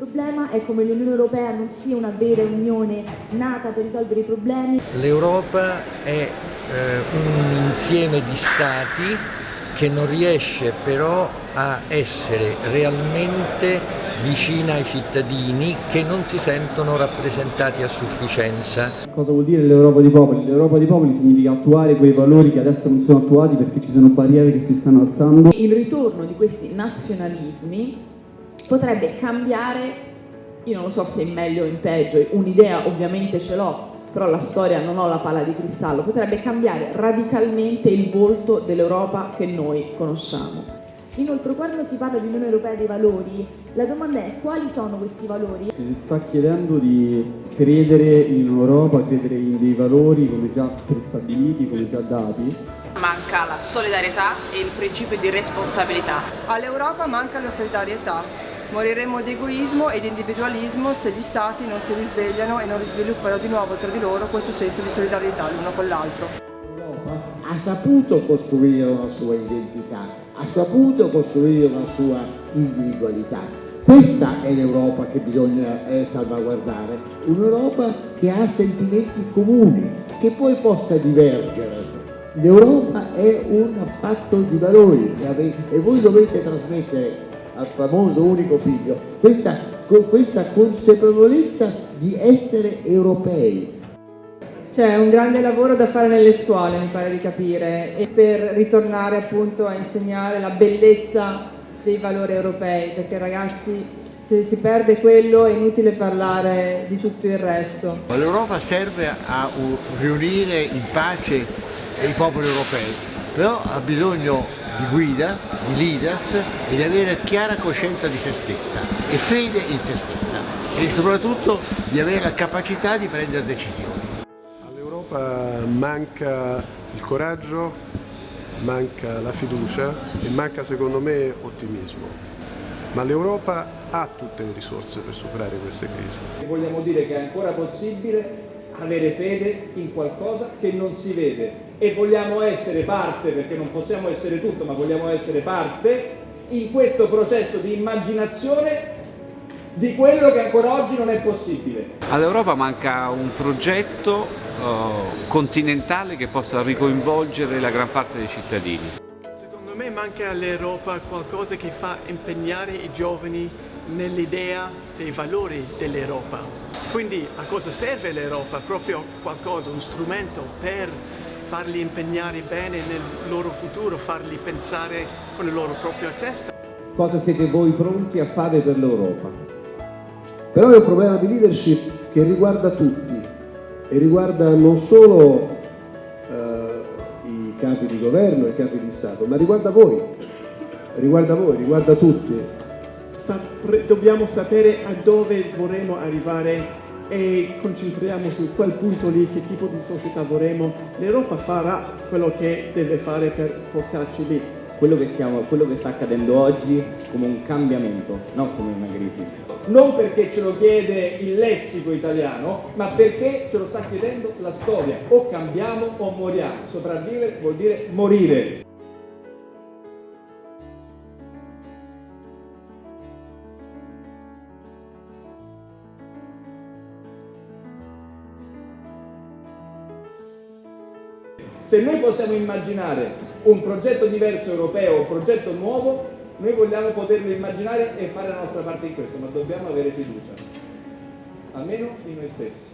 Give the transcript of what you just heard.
problema è come l'Unione Europea non sia una vera unione nata per risolvere i problemi. L'Europa è eh, un insieme di stati che non riesce però a essere realmente vicina ai cittadini che non si sentono rappresentati a sufficienza. Cosa vuol dire l'Europa dei popoli? L'Europa dei popoli significa attuare quei valori che adesso non sono attuati perché ci sono barriere che si stanno alzando. Il ritorno di questi nazionalismi potrebbe cambiare, io non lo so se in meglio o in peggio, un'idea ovviamente ce l'ho, però la storia non ho la palla di cristallo, potrebbe cambiare radicalmente il volto dell'Europa che noi conosciamo. Inoltre quando si parla di Unione Europea dei valori, la domanda è quali sono questi valori? Si sta chiedendo di credere in Europa, credere in dei valori come già prestabiliti, come già dati. Manca la solidarietà e il principio di responsabilità. All'Europa manca la solidarietà. Moriremo di egoismo e di individualismo se gli stati non si risvegliano e non risviluppano di nuovo tra di loro questo senso di solidarietà l'uno con l'altro. L'Europa ha saputo costruire una sua identità, ha saputo costruire una sua individualità. Questa è l'Europa che bisogna eh, salvaguardare, un'Europa che ha sentimenti comuni, che poi possa divergere. L'Europa è un fatto di valori e voi dovete trasmettere al famoso unico figlio, questa, questa consapevolezza di essere europei. C'è un grande lavoro da fare nelle scuole, mi pare di capire, e per ritornare appunto a insegnare la bellezza dei valori europei, perché ragazzi se si perde quello è inutile parlare di tutto il resto. L'Europa serve a riunire in pace i popoli europei, però ha bisogno di guida, di leaders e di avere chiara coscienza di se stessa e fede in se stessa e soprattutto di avere la capacità di prendere decisioni. All'Europa manca il coraggio, manca la fiducia e manca secondo me ottimismo. Ma l'Europa ha tutte le risorse per superare queste crisi. Vogliamo dire che è ancora possibile avere fede in qualcosa che non si vede e vogliamo essere parte, perché non possiamo essere tutto, ma vogliamo essere parte in questo processo di immaginazione di quello che ancora oggi non è possibile. All'Europa manca un progetto uh, continentale che possa ricoinvolgere la gran parte dei cittadini. Secondo me manca all'Europa qualcosa che fa impegnare i giovani nell'idea dei valori dell'Europa. Quindi a cosa serve l'Europa? Proprio qualcosa, un strumento per farli impegnare bene nel loro futuro, farli pensare con la loro propria testa. Cosa siete voi pronti a fare per l'Europa? Però è un problema di leadership che riguarda tutti e riguarda non solo eh, i capi di governo e i capi di Stato, ma riguarda voi, riguarda voi, riguarda tutti dobbiamo sapere a dove vorremmo arrivare e concentriamo su quel punto lì, che tipo di società vorremmo. L'Europa farà quello che deve fare per portarci lì. Quello che, stiamo, quello che sta accadendo oggi come un cambiamento, non come una crisi. Non perché ce lo chiede il lessico italiano, ma perché ce lo sta chiedendo la storia. O cambiamo o moriamo. Sopravvivere vuol dire morire. Se noi possiamo immaginare un progetto diverso europeo, un progetto nuovo, noi vogliamo poterlo immaginare e fare la nostra parte in questo, ma dobbiamo avere fiducia, almeno in noi stessi.